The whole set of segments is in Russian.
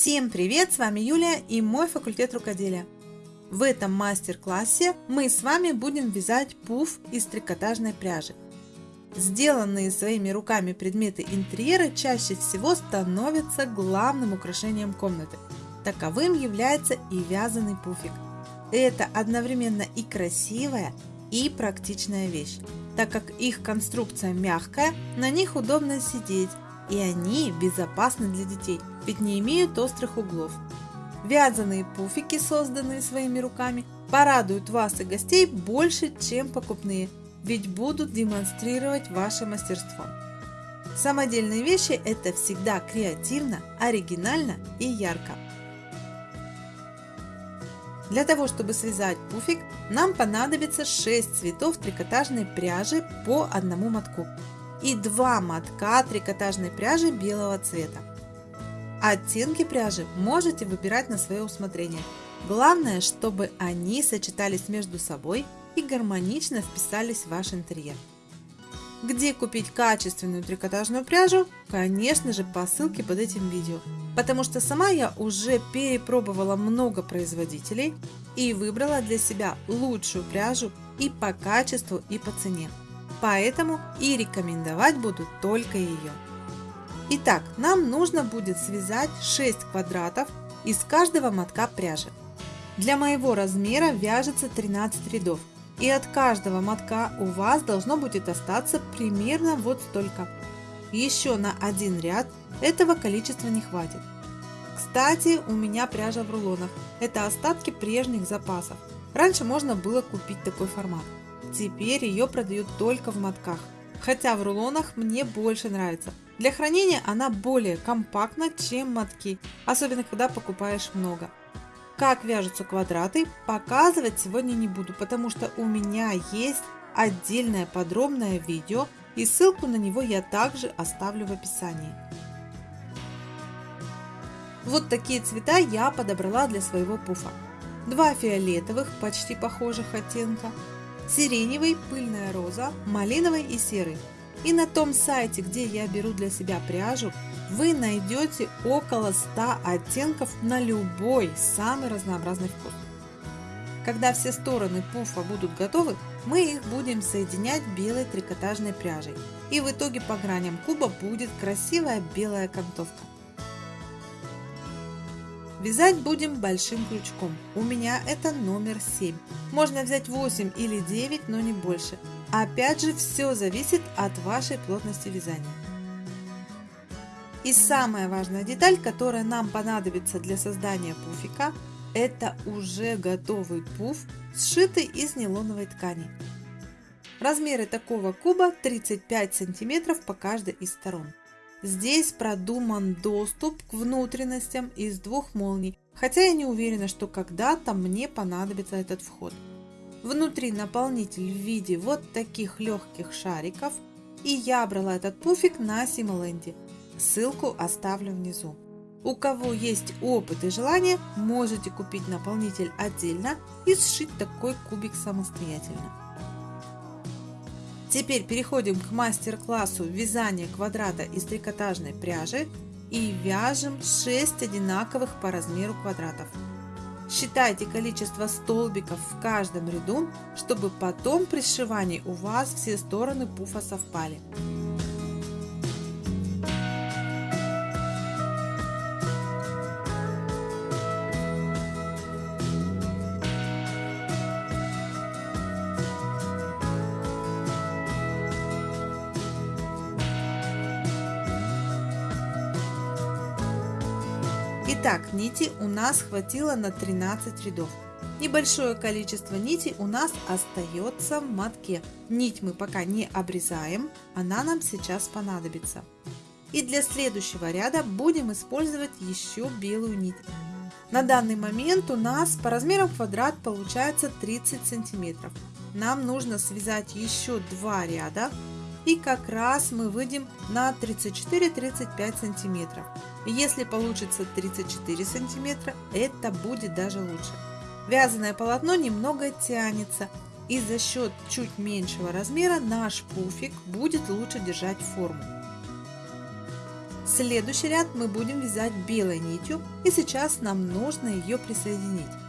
Всем привет! С вами Юлия и мой факультет рукоделия. В этом мастер-классе мы с вами будем вязать пуф из трикотажной пряжи. Сделанные своими руками предметы интерьера чаще всего становятся главным украшением комнаты. Таковым является и вязаный пуфик. Это одновременно и красивая, и практичная вещь, так как их конструкция мягкая, на них удобно сидеть, и они безопасны для детей, ведь не имеют острых углов. Вязаные пуфики, созданные своими руками, порадуют вас и гостей больше, чем покупные, ведь будут демонстрировать ваше мастерство. Самодельные вещи – это всегда креативно, оригинально и ярко. Для того, чтобы связать пуфик, нам понадобится 6 цветов трикотажной пряжи по одному мотку и 2 мотка трикотажной пряжи белого цвета. Оттенки пряжи можете выбирать на свое усмотрение. Главное, чтобы они сочетались между собой и гармонично вписались в ваш интерьер. Где купить качественную трикотажную пряжу? Конечно же по ссылке под этим видео, потому что сама я уже перепробовала много производителей и выбрала для себя лучшую пряжу и по качеству, и по цене. Поэтому и рекомендовать буду только ее. Итак, нам нужно будет связать 6 квадратов из каждого мотка пряжи. Для моего размера вяжется 13 рядов, и от каждого мотка у вас должно будет остаться примерно вот столько. Еще на один ряд этого количества не хватит. Кстати, у меня пряжа в рулонах. Это остатки прежних запасов. Раньше можно было купить такой формат. Теперь ее продают только в мотках. Хотя в рулонах мне больше нравится. Для хранения она более компактна, чем мотки, особенно когда покупаешь много. Как вяжутся квадраты, показывать сегодня не буду, потому что у меня есть отдельное подробное видео и ссылку на него я также оставлю в описании. Вот такие цвета я подобрала для своего пуфа. Два фиолетовых, почти похожих оттенка, сиреневый, пыльная роза, малиновый и серый. И на том сайте, где я беру для себя пряжу, вы найдете около 100 оттенков на любой самый разнообразный вкус. Когда все стороны пуфа будут готовы, мы их будем соединять белой трикотажной пряжей. И в итоге по граням куба будет красивая белая окантовка. Вязать будем большим крючком. У меня это номер 7. Можно взять 8 или 9, но не больше. Опять же, все зависит от вашей плотности вязания. И самая важная деталь, которая нам понадобится для создания пуфика, это уже готовый пуф, сшитый из нейлоновой ткани. Размеры такого куба 35 сантиметров по каждой из сторон. Здесь продуман доступ к внутренностям из двух молний, хотя я не уверена, что когда-то мне понадобится этот вход. Внутри наполнитель в виде вот таких легких шариков, и я брала этот пуфик на Симоленде. Ссылку оставлю внизу. У кого есть опыт и желание, можете купить наполнитель отдельно и сшить такой кубик самостоятельно. Теперь переходим к мастер-классу вязания квадрата из трикотажной пряжи и вяжем 6 одинаковых по размеру квадратов. Считайте количество столбиков в каждом ряду, чтобы потом при сшивании у вас все стороны пуфа совпали. Итак, нити у нас хватило на 13 рядов. Небольшое количество нитей у нас остается в мотке. Нить мы пока не обрезаем, она нам сейчас понадобится. И для следующего ряда будем использовать еще белую нить. На данный момент у нас по размерам квадрат получается 30 сантиметров. Нам нужно связать еще два ряда и как раз мы выйдем на 34-35 сантиметров. Если получится 34 сантиметра, это будет даже лучше. Вязаное полотно немного тянется, и за счет чуть меньшего размера наш пуфик будет лучше держать форму. Следующий ряд мы будем вязать белой нитью и сейчас нам нужно ее присоединить.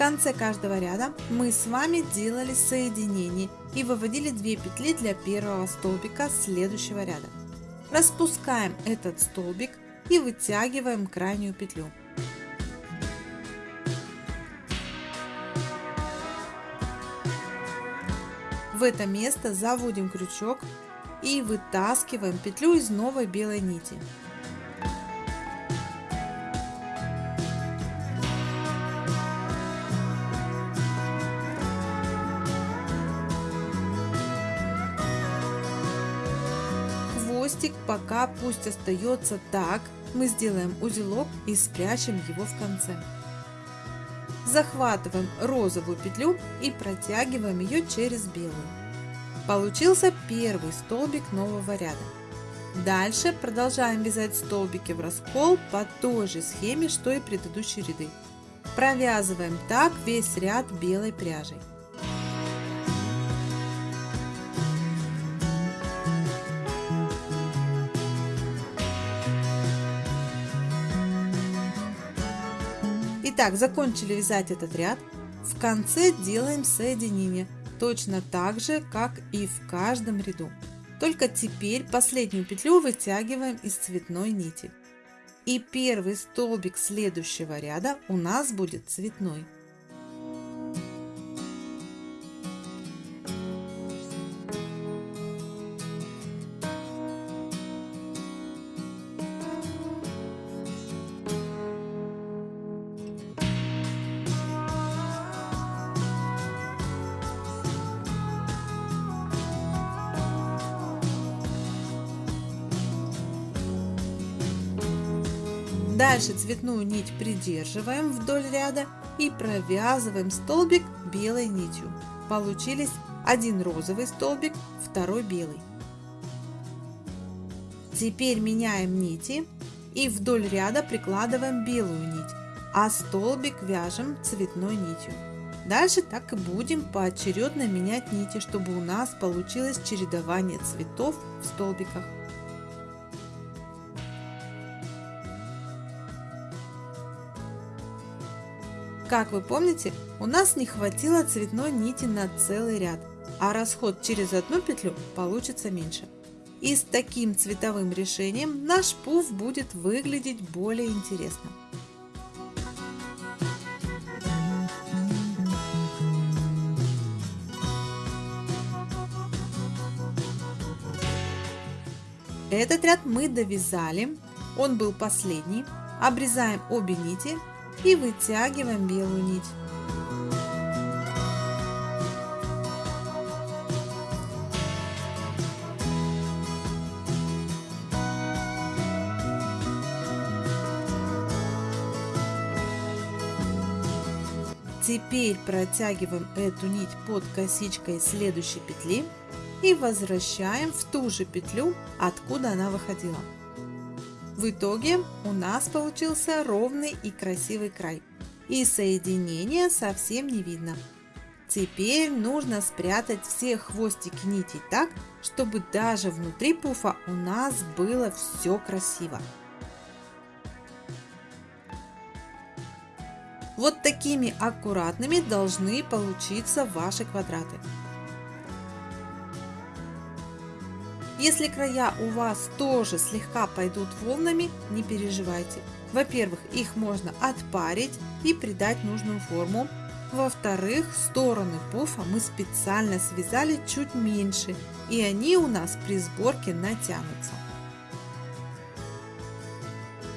Конце каждого ряда мы с вами делали соединение и выводили 2 петли для первого столбика следующего ряда. Распускаем этот столбик и вытягиваем крайнюю петлю. В это место заводим крючок и вытаскиваем петлю из новой белой нити. Хвостик пока пусть остается так, мы сделаем узелок и спрячем его в конце. Захватываем розовую петлю и протягиваем ее через белую. Получился первый столбик нового ряда. Дальше продолжаем вязать столбики в раскол по той же схеме, что и предыдущие ряды. Провязываем так весь ряд белой пряжей. Итак, закончили вязать этот ряд. В конце делаем соединение, точно так же, как и в каждом ряду. Только теперь последнюю петлю вытягиваем из цветной нити. И первый столбик следующего ряда у нас будет цветной. Дальше цветную нить придерживаем вдоль ряда и провязываем столбик белой нитью. Получились один розовый столбик, второй белый. Теперь меняем нити и вдоль ряда прикладываем белую нить, а столбик вяжем цветной нитью. Дальше так и будем поочередно менять нити, чтобы у нас получилось чередование цветов в столбиках. Как вы помните, у нас не хватило цветной нити на целый ряд, а расход через одну петлю получится меньше. И с таким цветовым решением наш пуф будет выглядеть более интересно. Этот ряд мы довязали, он был последний. Обрезаем обе нити и вытягиваем белую нить. Теперь протягиваем эту нить под косичкой следующей петли и возвращаем в ту же петлю, откуда она выходила. В итоге у нас получился ровный и красивый край. И соединения совсем не видно. Теперь нужно спрятать все хвостики нитей так, чтобы даже внутри пуфа у нас было все красиво. Вот такими аккуратными должны получиться ваши квадраты. Если края у вас тоже слегка пойдут волнами, не переживайте. Во-первых, их можно отпарить и придать нужную форму. Во-вторых, стороны пуфа мы специально связали чуть меньше, и они у нас при сборке натянутся.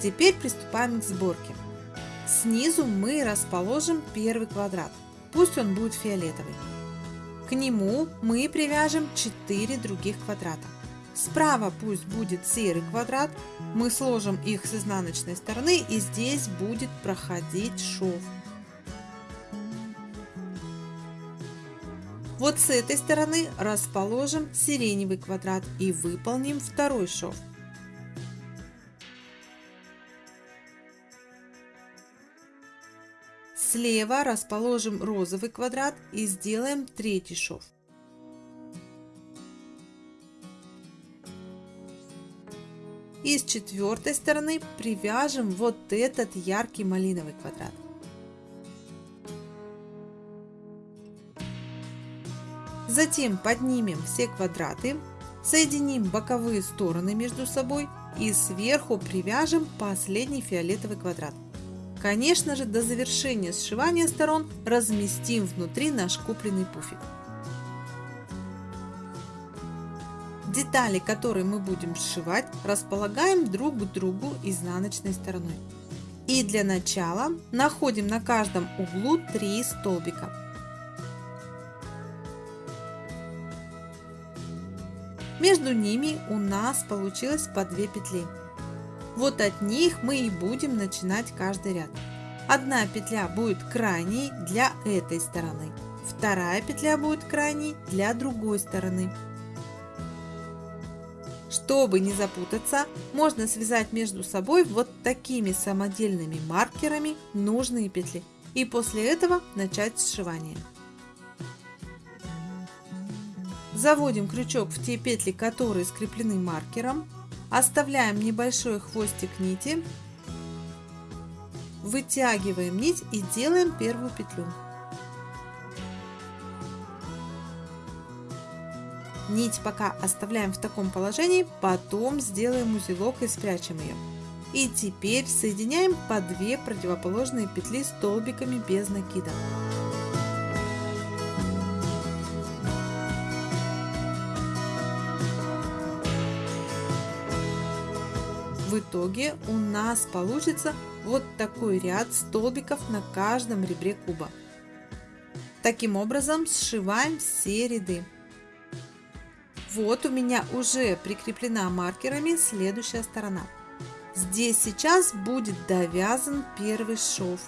Теперь приступаем к сборке. Снизу мы расположим первый квадрат, пусть он будет фиолетовый. К нему мы привяжем 4 других квадрата. Справа пусть будет серый квадрат, мы сложим их с изнаночной стороны и здесь будет проходить шов. Вот с этой стороны расположим сиреневый квадрат и выполним второй шов. Слева расположим розовый квадрат и сделаем третий шов. И с четвертой стороны привяжем вот этот яркий малиновый квадрат. Затем поднимем все квадраты, соединим боковые стороны между собой и сверху привяжем последний фиолетовый квадрат. Конечно же, до завершения сшивания сторон разместим внутри наш купленный пуфик. Детали, которые мы будем сшивать, располагаем друг к другу изнаночной стороной. И для начала находим на каждом углу 3 столбика. Между ними у нас получилось по 2 петли. Вот от них мы и будем начинать каждый ряд. Одна петля будет крайней для этой стороны, вторая петля будет крайней для другой стороны. Чтобы не запутаться, можно связать между собой вот такими самодельными маркерами нужные петли и после этого начать сшивание. Заводим крючок в те петли, которые скреплены маркером. Оставляем небольшой хвостик нити. Вытягиваем нить и делаем первую петлю. Нить пока оставляем в таком положении, потом сделаем узелок и спрячем ее. И теперь соединяем по 2 противоположные петли столбиками без накида. В итоге у нас получится вот такой ряд столбиков на каждом ребре куба. Таким образом сшиваем все ряды. Вот у меня уже прикреплена маркерами следующая сторона. Здесь сейчас будет довязан первый шов.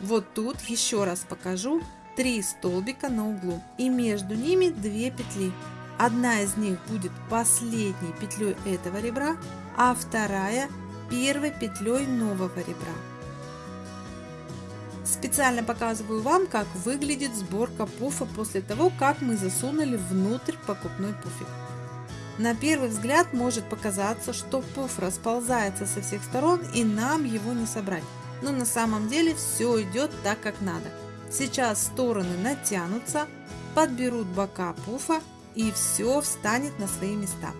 Вот тут еще раз покажу 3 столбика на углу и между ними 2 петли. Одна из них будет последней петлей этого ребра, а вторая первой петлей нового ребра. Специально показываю вам, как выглядит сборка пуфа после того, как мы засунули внутрь покупной пуфик. На первый взгляд может показаться, что пуф расползается со всех сторон и нам его не собрать. Но на самом деле все идет так, как надо. Сейчас стороны натянутся, подберут бока пуфа и все встанет на свои места.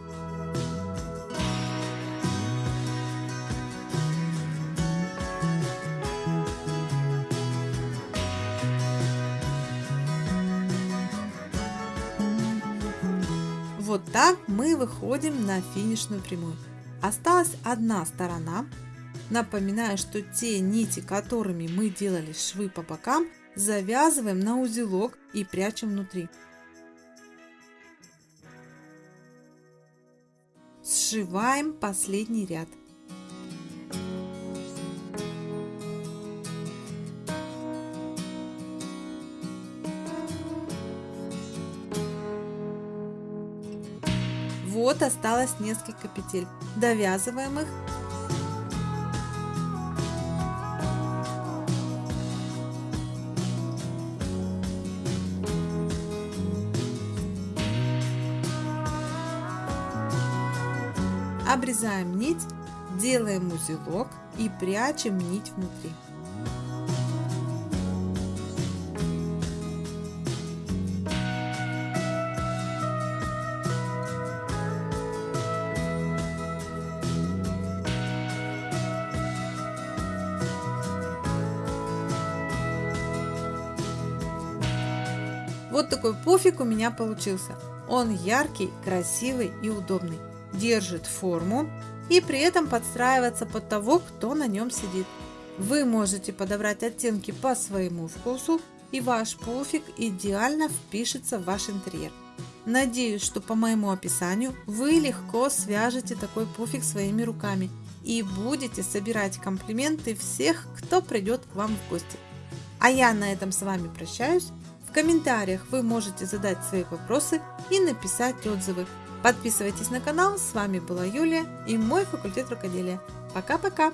Выходим на финишную прямую. Осталась одна сторона. Напоминаю, что те нити, которыми мы делали швы по бокам, завязываем на узелок и прячем внутри. Сшиваем последний ряд. Осталось несколько петель. Довязываем их. Обрезаем нить, делаем узелок и прячем нить внутри. Вот такой пуфик у меня получился. Он яркий, красивый и удобный. Держит форму и при этом подстраивается под того, кто на нем сидит. Вы можете подобрать оттенки по своему вкусу и ваш пуфик идеально впишется в ваш интерьер. Надеюсь, что по моему описанию вы легко свяжете такой пуфик своими руками и будете собирать комплименты всех, кто придет к вам в гости. А я на этом с вами прощаюсь. В комментариях вы можете задать свои вопросы и написать отзывы. Подписывайтесь на канал. С вами была Юлия и мой факультет рукоделия. Пока-пока!